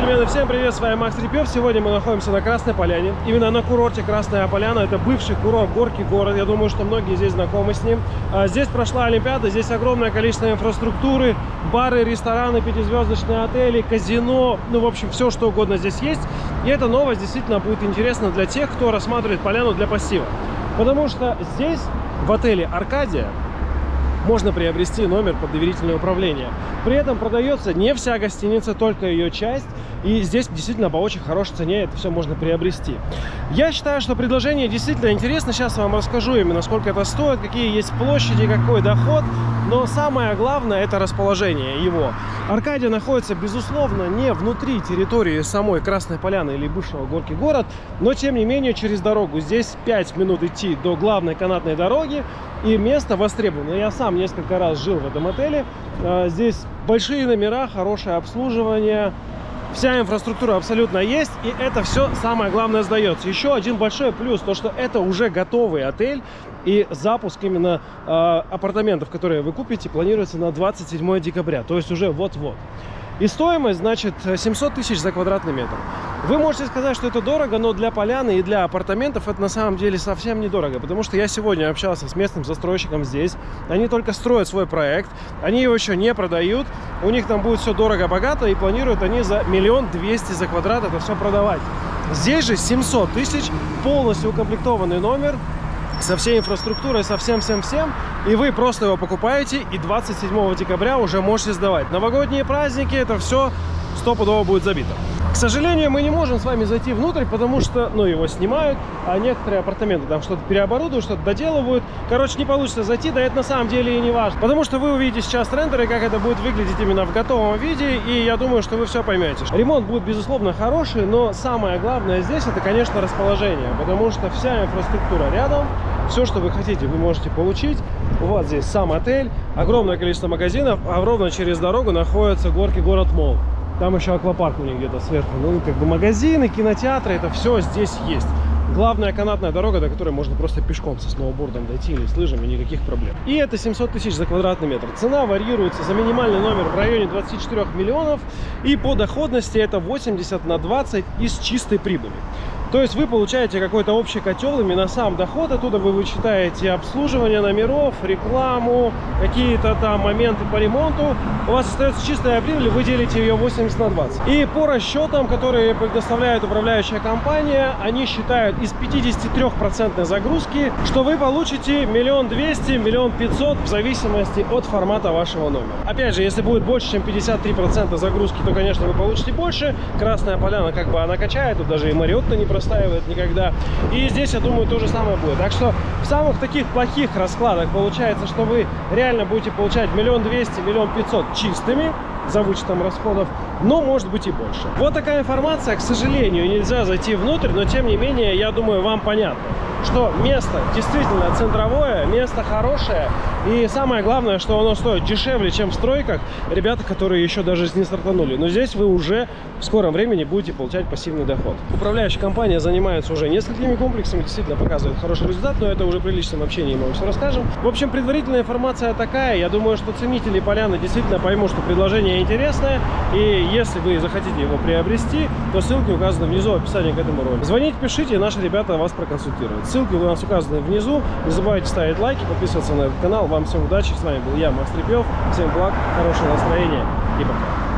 джентльмены, всем привет, с вами Макс Репьев. Сегодня мы находимся на Красной Поляне. Именно на курорте Красная Поляна. Это бывший курорт Горки город. Я думаю, что многие здесь знакомы с ним. А, здесь прошла Олимпиада, здесь огромное количество инфраструктуры. Бары, рестораны, пятизвездочные отели, казино. Ну, в общем, все, что угодно здесь есть. И эта новость действительно будет интересна для тех, кто рассматривает поляну для пассива. Потому что здесь, в отеле Аркадия, можно приобрести номер под доверительное управление. При этом продается не вся гостиница, только ее часть. И здесь действительно по очень хорошей цене это все можно приобрести. Я считаю, что предложение действительно интересно. Сейчас вам расскажу именно, сколько это стоит, какие есть площади, какой доход. Но самое главное это расположение его. Аркадия находится, безусловно, не внутри территории самой Красной Поляны или бывшего Горки город, но тем не менее через дорогу. Здесь 5 минут идти до главной канатной дороги и место востребовано. Я сам несколько раз жил в этом отеле. А, здесь большие номера, хорошее обслуживание, вся инфраструктура абсолютно есть, и это все самое главное сдается. Еще один большой плюс, то что это уже готовый отель, и запуск именно э, апартаментов, которые вы купите, планируется на 27 декабря, то есть уже вот-вот. И стоимость, значит, 700 тысяч за квадратный метр. Вы можете сказать, что это дорого, но для поляны и для апартаментов это на самом деле совсем недорого. Потому что я сегодня общался с местным застройщиком здесь. Они только строят свой проект, они его еще не продают. У них там будет все дорого-богато и планируют они за миллион двести за квадрат это все продавать. Здесь же 700 тысяч, полностью укомплектованный номер, со всей инфраструктурой, со всем-всем-всем, и вы просто его покупаете, и 27 декабря уже можете сдавать. Новогодние праздники, это все стопудово будет забито. К сожалению, мы не можем с вами зайти внутрь, потому что, ну, его снимают, а некоторые апартаменты там что-то переоборудуют, что-то доделывают. Короче, не получится зайти, да это на самом деле и не важно. Потому что вы увидите сейчас рендеры, как это будет выглядеть именно в готовом виде, и я думаю, что вы все поймете. Ремонт будет, безусловно, хороший, но самое главное здесь, это, конечно, расположение, потому что вся инфраструктура рядом, все, что вы хотите, вы можете получить. Вот здесь сам отель, огромное количество магазинов, а ровно через дорогу находится горки город Мол. Там еще аквапарк у них где-то сверху. Ну, как бы магазины, кинотеатры, это все здесь есть. Главная канатная дорога, до которой можно просто пешком со сноубордом дойти или с лыжами, никаких проблем. И это 700 тысяч за квадратный метр. Цена варьируется за минимальный номер в районе 24 миллионов. И по доходности это 80 на 20 из чистой прибыли. То есть вы получаете какой-то общий котел, именно сам доход, оттуда вы вычитаете обслуживание номеров, рекламу, какие-то там моменты по ремонту. У вас остается чистая прибыль, вы делите ее 80 на 20. И по расчетам, которые предоставляет управляющая компания, они считают из 53% загрузки, что вы получите миллион двести, миллион пятьсот в зависимости от формата вашего номера. Опять же, если будет больше, чем 53% загрузки, то, конечно, вы получите больше. Красная поляна как бы она качает, тут даже и Мариотта не простаивает никогда. И здесь, я думаю, то же самое будет. Так что в самых таких плохих раскладах получается, что вы реально будете получать миллион двести, миллион пятьсот чистыми за вычетом расходов, но может быть и больше. Вот такая информация, к сожалению, нельзя зайти внутрь, но тем не менее, я думаю, вам понятно что место действительно центровое, место хорошее. И самое главное, что оно стоит дешевле, чем в стройках. Ребята, которые еще даже не стартанули. Но здесь вы уже в скором времени будете получать пассивный доход. Управляющая компания занимается уже несколькими комплексами, действительно показывает хороший результат, но это уже при личном общении мы вам все расскажем. В общем, предварительная информация такая. Я думаю, что ценители поляны действительно поймут, что предложение интересное. И если вы захотите его приобрести, то ссылки указаны внизу в описании к этому ролику. Звоните, пишите, наши ребята вас проконсультируют. Ссылки у нас указаны внизу. Не забывайте ставить лайки, подписываться на этот канал. Вам всем удачи. С вами был я, Макс Трепьев. Всем благ, хорошего настроения и пока.